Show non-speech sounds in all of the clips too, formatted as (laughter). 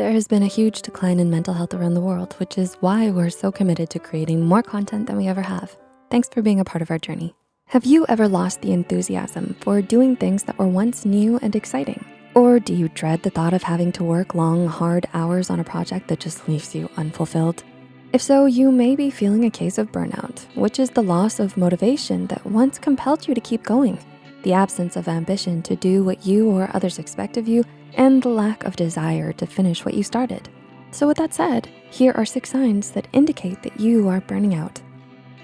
There has been a huge decline in mental health around the world, which is why we're so committed to creating more content than we ever have. Thanks for being a part of our journey. Have you ever lost the enthusiasm for doing things that were once new and exciting? Or do you dread the thought of having to work long, hard hours on a project that just leaves you unfulfilled? If so, you may be feeling a case of burnout, which is the loss of motivation that once compelled you to keep going, the absence of ambition to do what you or others expect of you, and the lack of desire to finish what you started. So with that said, here are six signs that indicate that you are burning out.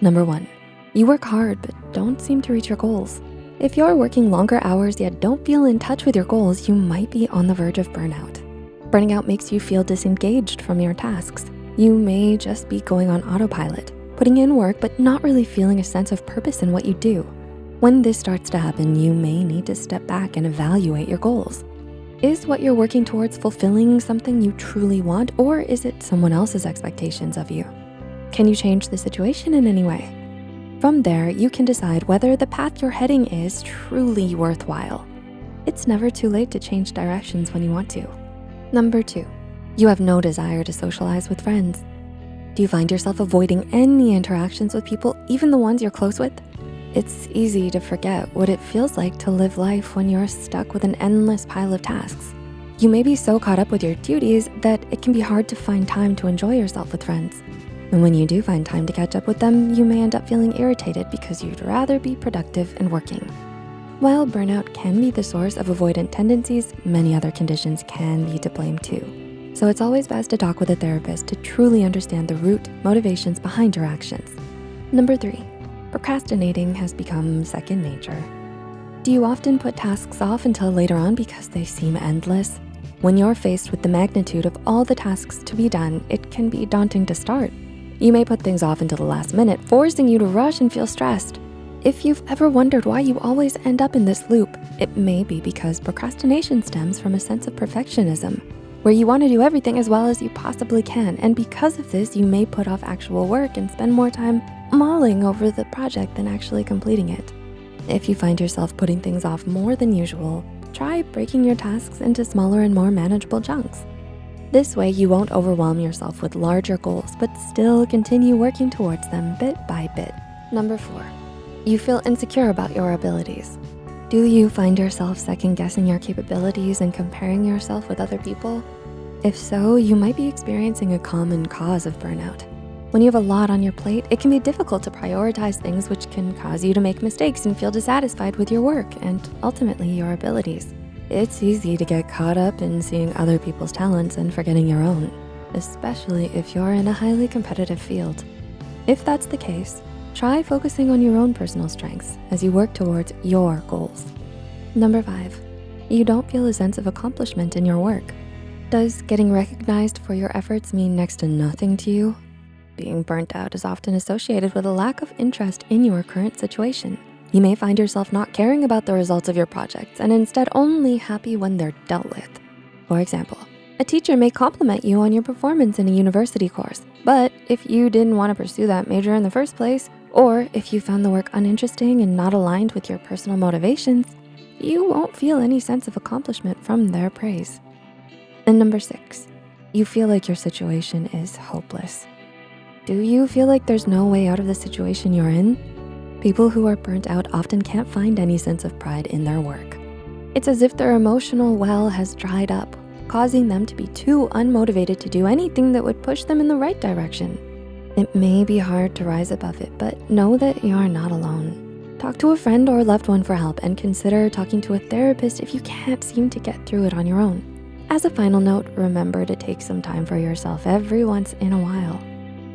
Number one, you work hard but don't seem to reach your goals. If you're working longer hours yet don't feel in touch with your goals, you might be on the verge of burnout. Burning out makes you feel disengaged from your tasks you may just be going on autopilot, putting in work, but not really feeling a sense of purpose in what you do. When this starts to happen, you may need to step back and evaluate your goals. Is what you're working towards fulfilling something you truly want, or is it someone else's expectations of you? Can you change the situation in any way? From there, you can decide whether the path you're heading is truly worthwhile. It's never too late to change directions when you want to. Number two, you have no desire to socialize with friends. Do you find yourself avoiding any interactions with people, even the ones you're close with? It's easy to forget what it feels like to live life when you're stuck with an endless pile of tasks. You may be so caught up with your duties that it can be hard to find time to enjoy yourself with friends. And when you do find time to catch up with them, you may end up feeling irritated because you'd rather be productive and working. While burnout can be the source of avoidant tendencies, many other conditions can be to blame too. So it's always best to talk with a therapist to truly understand the root motivations behind your actions. Number three, procrastinating has become second nature. Do you often put tasks off until later on because they seem endless? When you're faced with the magnitude of all the tasks to be done, it can be daunting to start. You may put things off until the last minute, forcing you to rush and feel stressed. If you've ever wondered why you always end up in this loop, it may be because procrastination stems from a sense of perfectionism where you wanna do everything as well as you possibly can. And because of this, you may put off actual work and spend more time mulling over the project than actually completing it. If you find yourself putting things off more than usual, try breaking your tasks into smaller and more manageable chunks. This way, you won't overwhelm yourself with larger goals, but still continue working towards them bit by bit. Number four, you feel insecure about your abilities. Do you find yourself second guessing your capabilities and comparing yourself with other people? If so, you might be experiencing a common cause of burnout. When you have a lot on your plate, it can be difficult to prioritize things which can cause you to make mistakes and feel dissatisfied with your work and ultimately your abilities. It's easy to get caught up in seeing other people's talents and forgetting your own, especially if you're in a highly competitive field. If that's the case, Try focusing on your own personal strengths as you work towards your goals. Number five, you don't feel a sense of accomplishment in your work. Does getting recognized for your efforts mean next to nothing to you? Being burnt out is often associated with a lack of interest in your current situation. You may find yourself not caring about the results of your projects and instead only happy when they're dealt with. For example, a teacher may compliment you on your performance in a university course, but if you didn't wanna pursue that major in the first place, or if you found the work uninteresting and not aligned with your personal motivations, you won't feel any sense of accomplishment from their praise. And number six, you feel like your situation is hopeless. Do you feel like there's no way out of the situation you're in? People who are burnt out often can't find any sense of pride in their work. It's as if their emotional well has dried up, causing them to be too unmotivated to do anything that would push them in the right direction. It may be hard to rise above it, but know that you are not alone. Talk to a friend or loved one for help and consider talking to a therapist if you can't seem to get through it on your own. As a final note, remember to take some time for yourself every once in a while.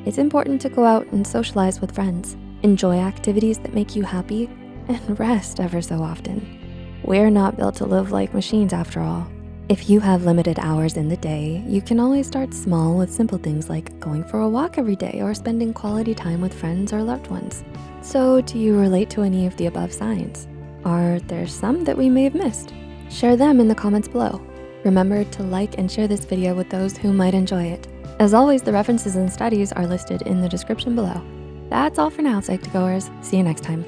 It's important to go out and socialize with friends, enjoy activities that make you happy, and (laughs) rest ever so often. We're not built to live like machines after all. If you have limited hours in the day, you can always start small with simple things like going for a walk every day or spending quality time with friends or loved ones. So do you relate to any of the above signs? Are there some that we may have missed? Share them in the comments below. Remember to like and share this video with those who might enjoy it. As always, the references and studies are listed in the description below. That's all for now, Psych2Goers. See you next time.